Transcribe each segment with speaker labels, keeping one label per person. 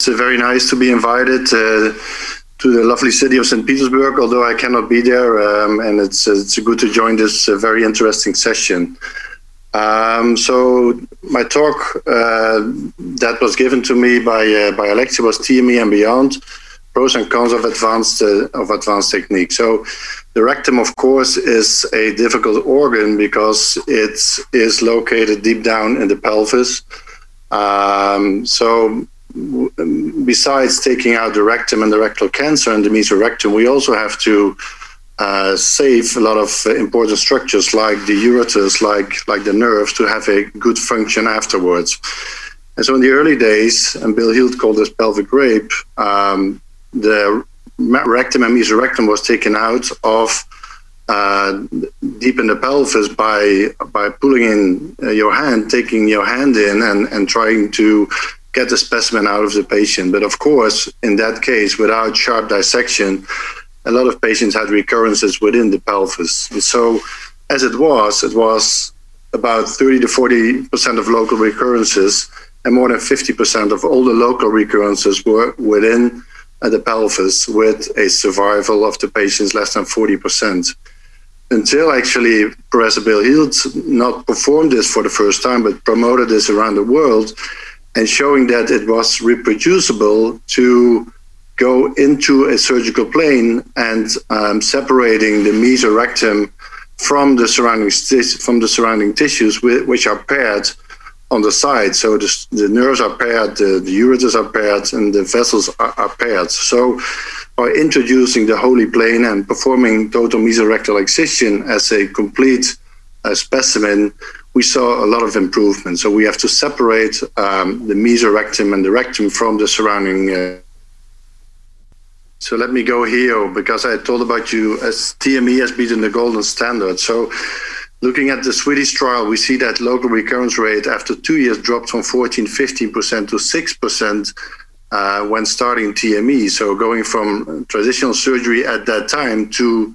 Speaker 1: It's very nice to be invited uh, to the lovely city of St. Petersburg, although I cannot be there, um, and it's it's good to join this uh, very interesting session. Um, so my talk uh, that was given to me by uh, by Alexia was TME and beyond, pros and cons of advanced uh, of advanced technique. So the rectum, of course, is a difficult organ because it is located deep down in the pelvis. Um, so besides taking out the rectum and the rectal cancer and the mesorectum, we also have to uh, save a lot of important structures like the ureters, like like the nerves, to have a good function afterwards. And so in the early days, and Bill Heald called this pelvic rape, um, the rectum and mesorectum was taken out of uh, deep in the pelvis by by pulling in uh, your hand, taking your hand in, and and trying to get the specimen out of the patient. But of course, in that case, without sharp dissection, a lot of patients had recurrences within the pelvis. And so, as it was, it was about 30 to 40 percent of local recurrences, and more than 50 percent of all the local recurrences were within uh, the pelvis, with a survival of the patients less than 40 percent. Until actually Professor Bill Heald not performed this for the first time, but promoted this around the world, and showing that it was reproducible to go into a surgical plane and um, separating the mesorectum from the surrounding from the surrounding tissues, which are paired on the side. So the, the nerves are paired, the, the, ureters are paired, and the vessels are, are, paired. So by introducing the Holy Plane and performing total mesorectal excision as a complete uh, specimen, we saw a lot of improvement. So we have to separate um, the mesorectum and the rectum from the surrounding uh, so let me go here because I told about you as TME has been the golden standard. So looking at the Swedish trial, we see that local recurrence rate after two years dropped from 14, 15% to 6% uh, when starting TME. So going from traditional surgery at that time to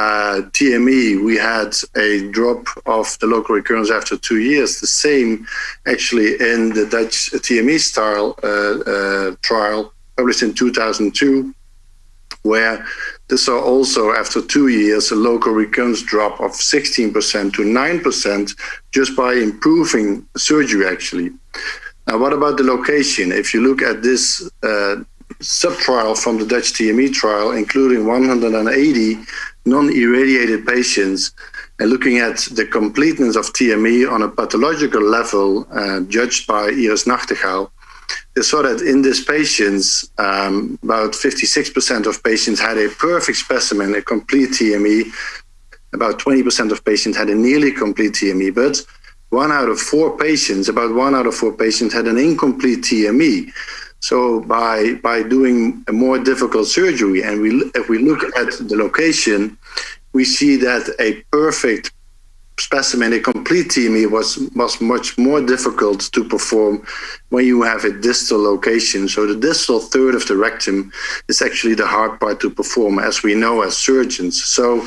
Speaker 1: uh, TME, we had a drop of the local recurrence after two years. The same actually in the Dutch TME style uh, uh, trial published in 2002 where this saw also after two years a local recurrence drop of 16% to 9% just by improving surgery actually. Now what about the location? If you look at this uh, sub-trial from the Dutch TME trial, including 180 non-irradiated patients, and looking at the completeness of TME on a pathological level uh, judged by Iris Nagtegaal, they saw that in these patients, um, about 56% of patients had a perfect specimen, a complete TME. About 20% of patients had a nearly complete TME, but one out of four patients, about one out of four patients had an incomplete TME. So by by doing a more difficult surgery, and we if we look at the location, we see that a perfect specimen, a complete TME was, was much more difficult to perform when you have a distal location. So the distal third of the rectum is actually the hard part to perform, as we know as surgeons. So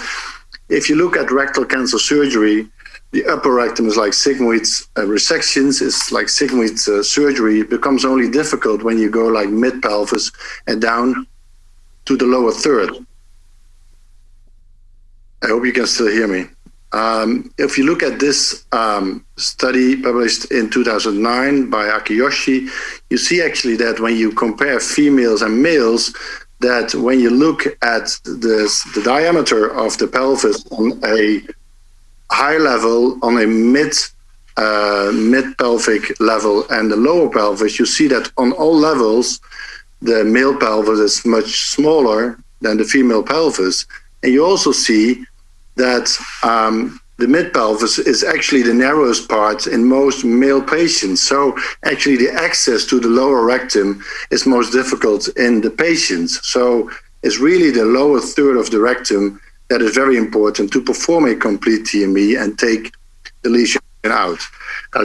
Speaker 1: if you look at rectal cancer surgery, the upper rectum is like sigmoid uh, resections, it's like sigmoid uh, surgery. It becomes only difficult when you go like mid pelvis and down to the lower third. I hope you can still hear me. Um, if you look at this um, study published in 2009 by Akiyoshi, you see actually that when you compare females and males, that when you look at this, the diameter of the pelvis on a high level, on a mid uh, mid pelvic level and the lower pelvis, you see that on all levels, the male pelvis is much smaller than the female pelvis. And you also see that um, the mid pelvis is actually the narrowest part in most male patients. So actually the access to the lower rectum is most difficult in the patients. So it's really the lower third of the rectum that is very important to perform a complete TME and take the lesion out.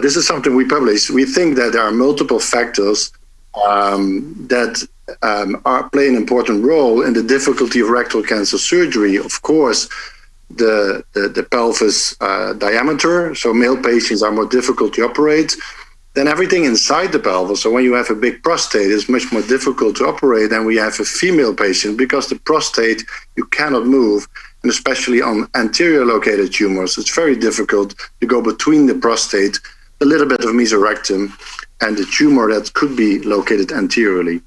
Speaker 1: This is something we published. We think that there are multiple factors um, that um, are, play an important role in the difficulty of rectal cancer surgery. Of course, the, the, the pelvis uh, diameter. So male patients are more difficult to operate. Then everything inside the pelvis, so when you have a big prostate, is much more difficult to operate than we have a female patient because the prostate you cannot move, and especially on anterior located tumors, it's very difficult to go between the prostate, a little bit of mesorectum, and the tumor that could be located anteriorly.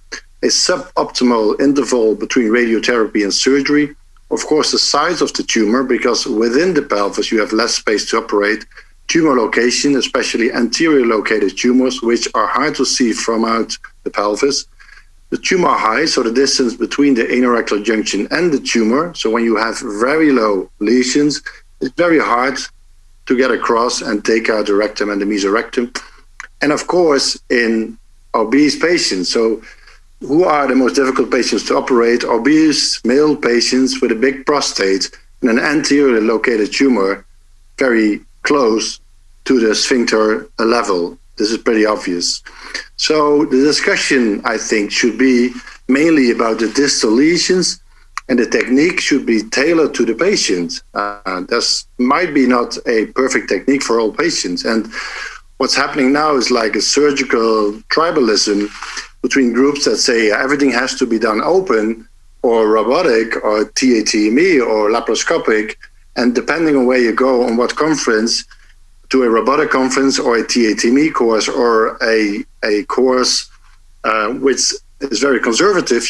Speaker 1: A suboptimal interval between radiotherapy and surgery, of course, the size of the tumor, because within the pelvis you have less space to operate, tumor location, especially anterior located tumors, which are hard to see from out the pelvis. The tumor height, so the distance between the anorectal junction and the tumor. So when you have very low lesions, it's very hard to get across and take out the rectum and the mesorectum. And of course, in obese patients. So who are the most difficult patients to operate? Obese male patients with a big prostate and an anterior located tumor, very close to the sphincter level. This is pretty obvious. So the discussion, I think, should be mainly about the distal lesions and the technique should be tailored to the patient. Uh, this might be not a perfect technique for all patients. And what's happening now is like a surgical tribalism between groups that say everything has to be done open or robotic or TATME or laparoscopic. And depending on where you go, on what conference, to a robotic conference or a TATME course or a, a course uh, which is very conservative,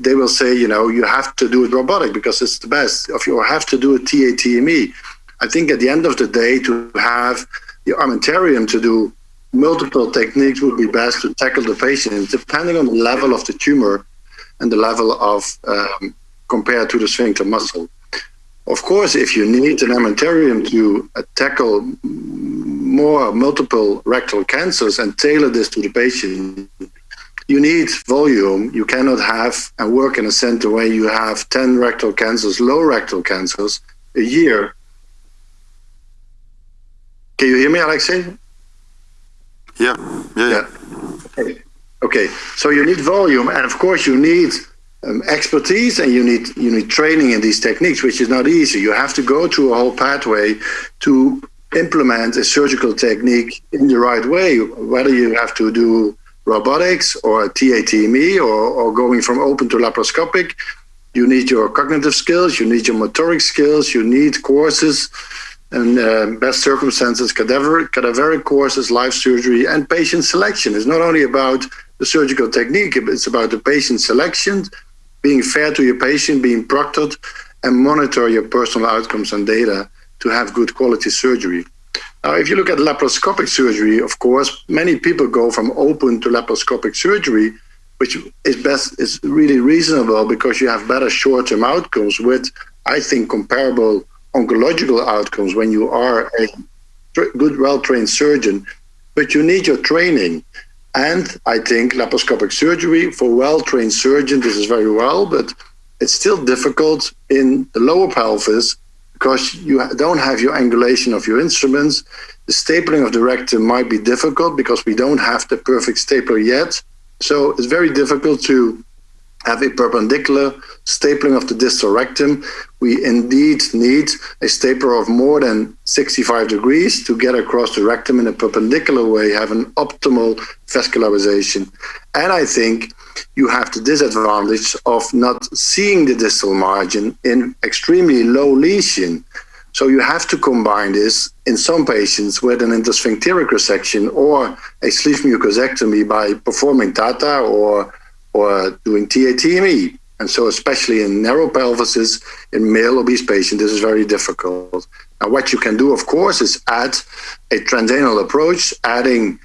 Speaker 1: they will say, you know, you have to do it robotic because it's the best. If you have to do a TATME, I think at the end of the day, to have the armamentarium to do multiple techniques would be best to tackle the patient, depending on the level of the tumor and the level of um, compared to the sphincter muscle. Of course, if you need an armamentarium to uh, tackle more multiple rectal cancers and tailor this to the patient, you need volume. You cannot have and work in a center where you have 10 rectal cancers, low rectal cancers a year. Can you hear me, Alexei?
Speaker 2: Yeah, yeah, yeah.
Speaker 1: Okay. okay, so you need volume, and of course you need um, expertise and you need you need training in these techniques, which is not easy. You have to go through a whole pathway to implement a surgical technique in the right way. Whether you have to do robotics or TATME or, or going from open to laparoscopic, you need your cognitive skills, you need your motoric skills, you need courses and uh, best circumstances, cadaver, cadaveric courses, live surgery, and patient selection. It's not only about the surgical technique, it's about the patient selection, being fair to your patient, being proctored, and monitor your personal outcomes and data to have good quality surgery. Now, if you look at laparoscopic surgery, of course, many people go from open to laparoscopic surgery, which is best is really reasonable because you have better short-term outcomes with, I think, comparable oncological outcomes when you are a good, well-trained surgeon. But you need your training. And I think laparoscopic surgery for well-trained surgeons, this is very well, but it's still difficult in the lower pelvis because you don't have your angulation of your instruments. The stapling of the rectum might be difficult because we don't have the perfect stapler yet. So it's very difficult to have a perpendicular stapling of the distal rectum, we indeed need a stapler of more than 65 degrees to get across the rectum in a perpendicular way, have an optimal vascularization. And I think you have the disadvantage of not seeing the distal margin in extremely low lesion. So you have to combine this in some patients with an intersphincteric resection or a sleeve mucosectomy by performing TATA or or doing TATME. And so, especially in narrow pelvises in male obese patients, this is very difficult. Now, what you can do, of course, is add a transanal approach, adding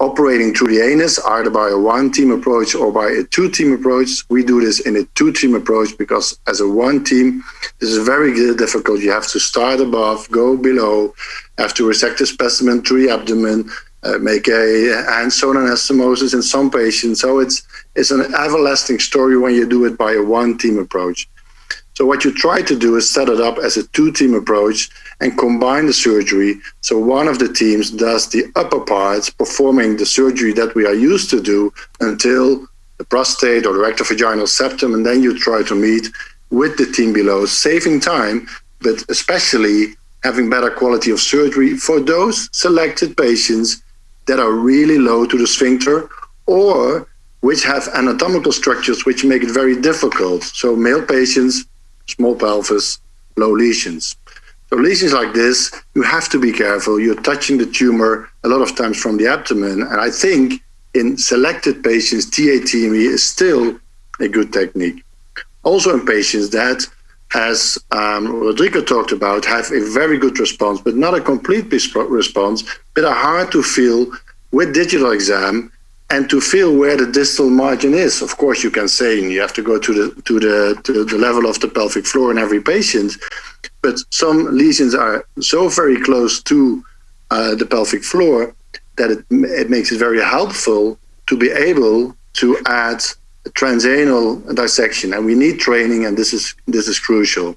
Speaker 1: operating through the anus, either by a one team approach or by a two team approach. We do this in a two team approach because, as a one team, this is very difficult. You have to start above, go below, have to resect the specimen through the abdomen, uh, make a hand sewn anastomosis in some patients. So it's it's an everlasting story when you do it by a one team approach. So what you try to do is set it up as a two team approach and combine the surgery. So one of the teams does the upper parts, performing the surgery that we are used to do until the prostate or the rectovaginal septum, and then you try to meet with the team below, saving time, but especially having better quality of surgery for those selected patients that are really low to the sphincter or which have anatomical structures which make it very difficult. So male patients, small pelvis, low lesions. So lesions like this, you have to be careful. You're touching the tumor a lot of times from the abdomen. And I think in selected patients, TATME is still a good technique. Also in patients that, as um, Rodrigo talked about, have a very good response, but not a complete response, but are hard to feel with digital exam and to feel where the distal margin is. Of course, you can say you have to go to the to the to the level of the pelvic floor in every patient, but some lesions are so very close to uh, the pelvic floor that it, it makes it very helpful to be able to add transanal dissection, and we need training, and this is this is crucial.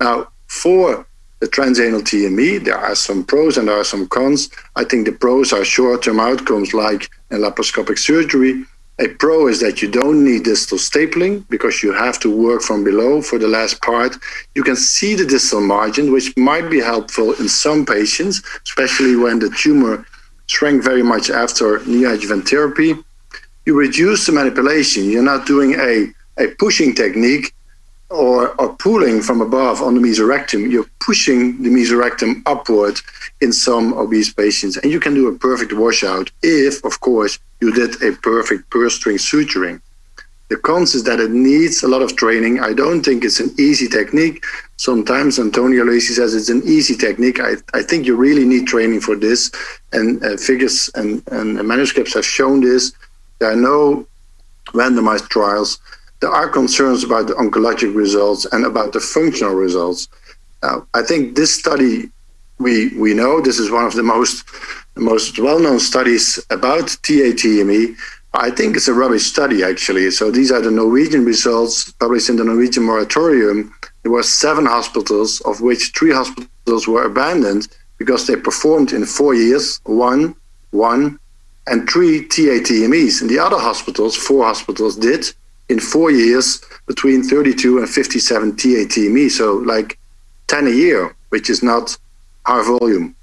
Speaker 1: Now, for the transanal TME, there are some pros and there are some cons. I think the pros are short-term outcomes like in laparoscopic surgery. A pro is that you don't need distal stapling because you have to work from below for the last part. You can see the distal margin, which might be helpful in some patients, especially when the tumor shrank very much after neoadjuvant therapy. You reduce the manipulation. You're not doing a, a pushing technique or, or pulling from above on the mesorectum, you're pushing the mesorectum upward in some obese patients. And you can do a perfect washout if, of course, you did a perfect purse string suturing. The cons is that it needs a lot of training. I don't think it's an easy technique. Sometimes Antonio Lacy says it's an easy technique. I, I think you really need training for this. And uh, figures and, and manuscripts have shown this. There are no randomized trials there are concerns about the oncologic results and about the functional results. I think this study, we we know this is one of the most most well-known studies about TATME. I think it's a rubbish study actually. So these are the Norwegian results published in the Norwegian moratorium. There were seven hospitals, of which three hospitals were abandoned because they performed in four years, one, one, and three TATMEs. And the other hospitals, four hospitals did, in four years between 32 and 57 TATME, so like 10 a year, which is not high volume.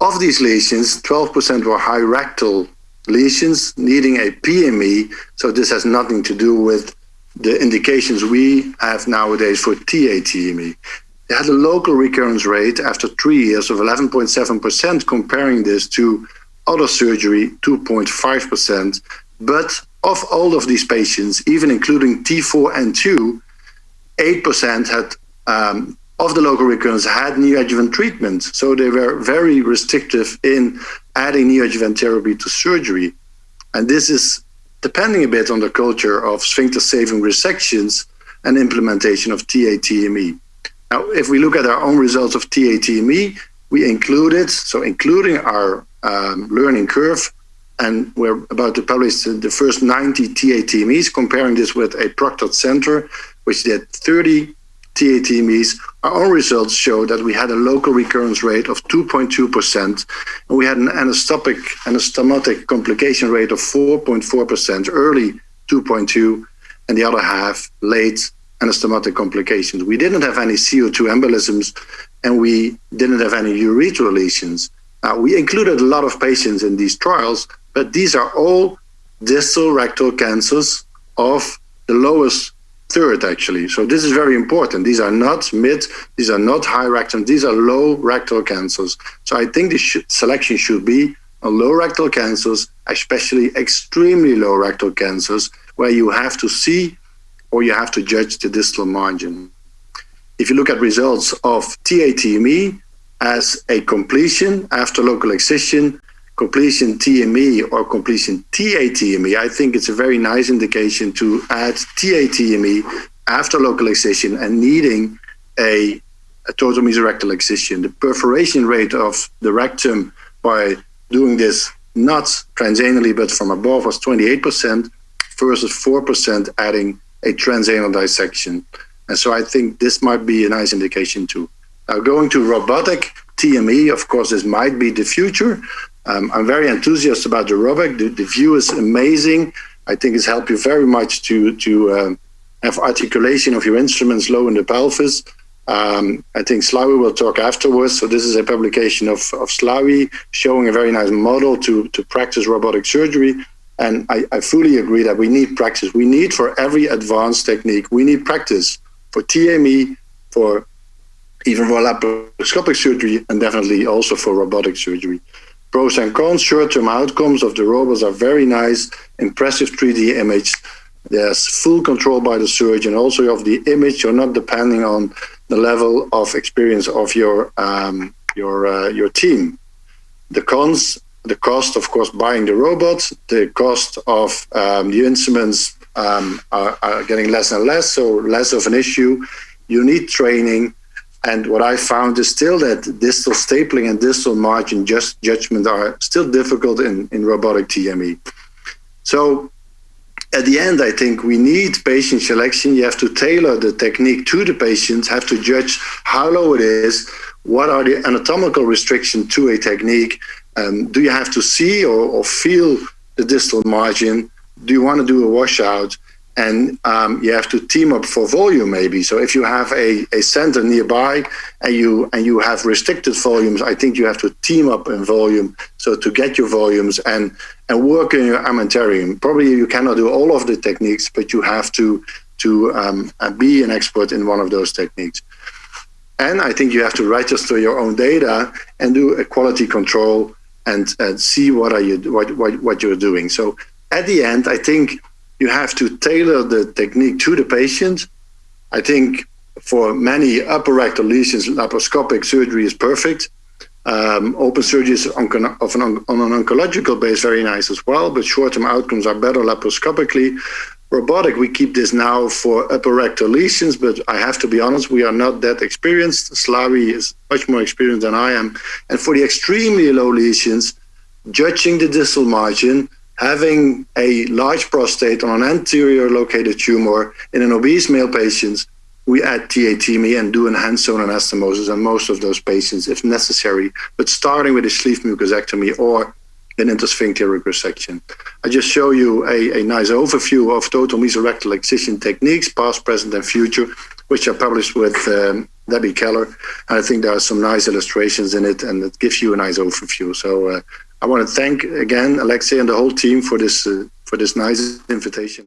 Speaker 1: Of these lesions, 12% were high rectal lesions needing a PME, so this has nothing to do with the indications we have nowadays for TATME. They had a local recurrence rate after three years of 11.7%, comparing this to other surgery, 2.5%, but of all of these patients, even including T4 and 2, 8% had um, of the local recurrence had neoadjuvant treatment. So they were very restrictive in adding neoadjuvant therapy to surgery. And this is depending a bit on the culture of sphincter saving resections and implementation of TATME. Now, if we look at our own results of TATME, we included, so including our um, learning curve, and we're about to publish the first 90 TATMEs, comparing this with a proctored center, which did 30 TATMEs. Our own results show that we had a local recurrence rate of 2.2%, and we had an anastopic, anastomotic complication rate of 4.4%, early 2.2, and the other half late anastomotic complications. We didn't have any CO2 embolisms, and we didn't have any urethral lesions. Now, we included a lot of patients in these trials, but these are all distal rectal cancers of the lowest third, actually. So this is very important. These are not mid, these are not high rectum, these are low rectal cancers. So I think the sh selection should be on low rectal cancers, especially extremely low rectal cancers, where you have to see or you have to judge the distal margin. If you look at results of TATME as a completion after local excision, completion TME or completion TATME, I think it's a very nice indication to add TATME after local excision and needing a, a total mesorectal excision. The perforation rate of the rectum by doing this not transanally but from above was 28% versus 4% adding a transanal dissection. And so I think this might be a nice indication too. Now going to robotic TME, of course, this might be the future, um, I'm very enthusiastic about the robotic. The, the, view is amazing. I think it's helped you very much to to um, have articulation of your instruments low in the pelvis. Um, I think Slawi will talk afterwards. So this is a publication of, of Slawi showing a very nice model to, to practice robotic surgery. And I, I fully agree that we need practice. We need for every advanced technique, we need practice for TME, for even for laparoscopic surgery, and definitely also for robotic surgery. Pros and cons, short-term outcomes of the robots are very nice, impressive 3D image. There's full control by the surgeon, also of the image. You're not depending on the level of experience of your um, your uh, your team. The cons, the cost, of course, buying the robot, the cost of um, the instruments um, are, are, getting less and less, so less of an issue. You need training. And what I found is still that distal stapling and distal margin just judgment are still difficult in, in robotic TME. So at the end, I think we need patient selection. You have to tailor the technique to the patient, have to judge how low it is, what are the anatomical restrictions to a technique, um, do you have to see or, or, feel the distal margin? Do you want to do a washout? And um, you have to team up for volume maybe. So if you have a, a center nearby and you and you have restricted volumes, I think you have to team up in volume so to get your volumes and and work in your armamentarium. Probably you cannot do all of the techniques, but you have to to um, be an expert in one of those techniques. And I think you have to register your own data and do a quality control and, and see what are you what, what what you're doing. So at the end, I think you have to tailor the technique to the patient. I think for many upper rectal lesions, laparoscopic surgery is perfect. Um, open surgery is on, an, on an oncological base very nice as well, but short-term outcomes are better laparoscopically robotic, we keep this now for upper rectal lesions, but I have to be honest, we are not that experienced. Slavi is much more experienced than I am. And for the extremely low lesions, judging the distal margin, having a large prostate on an anterior located tumor in an obese male patient, we add TATME and do enhanced zone anastomosis on most of those patients if necessary, but starting with a sleeve mucosectomy or an intersphincteric resection. I just show you a, a nice overview of total mesorectal excision techniques, past, present, and future, which are published with um, Debbie Keller. And I think there are some nice illustrations in it, and it gives you a nice overview. So uh, I want to thank again Alexei and the whole team for this uh, for this nice invitation.